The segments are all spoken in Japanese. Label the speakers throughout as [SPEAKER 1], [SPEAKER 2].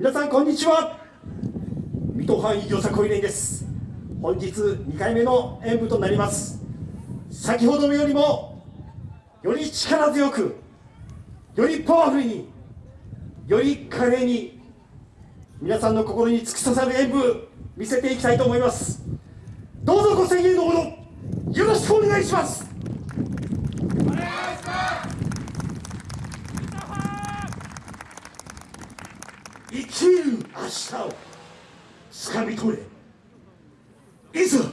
[SPEAKER 1] 皆さんこんにちは。水戸藩医業者小出です。本日2回目の演舞となります。先ほどよりもより力強くよりパワフルにより華麗に皆さんの心に突き刺さる演舞見せていきたいと思います。どうぞご声援のほどよろしくお願いします。生きる明日をつかみ取れ。いざ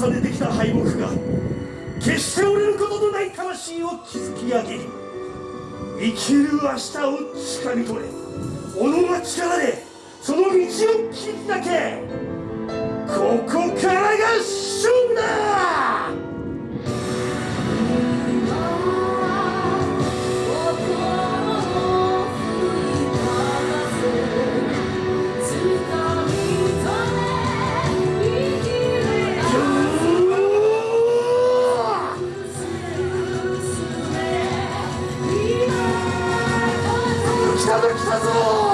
[SPEAKER 1] 重ねてきた敗北が決して折れることのない魂を築き上げ生きる明日をつかみ取れ己の力でその道を切り開けここからが勝負だ来た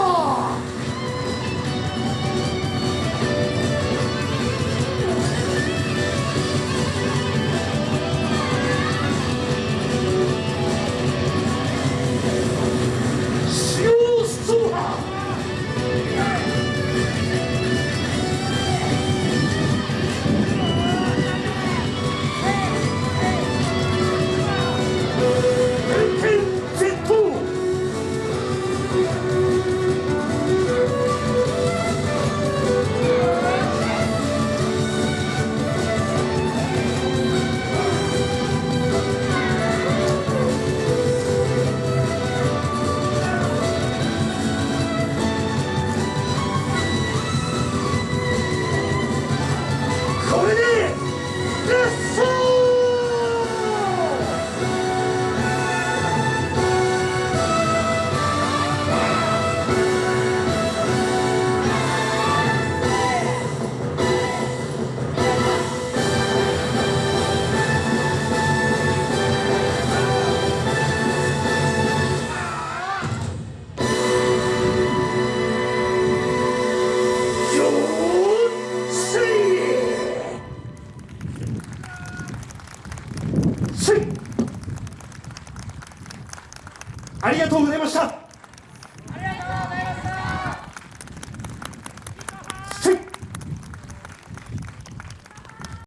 [SPEAKER 2] ありがとうございました。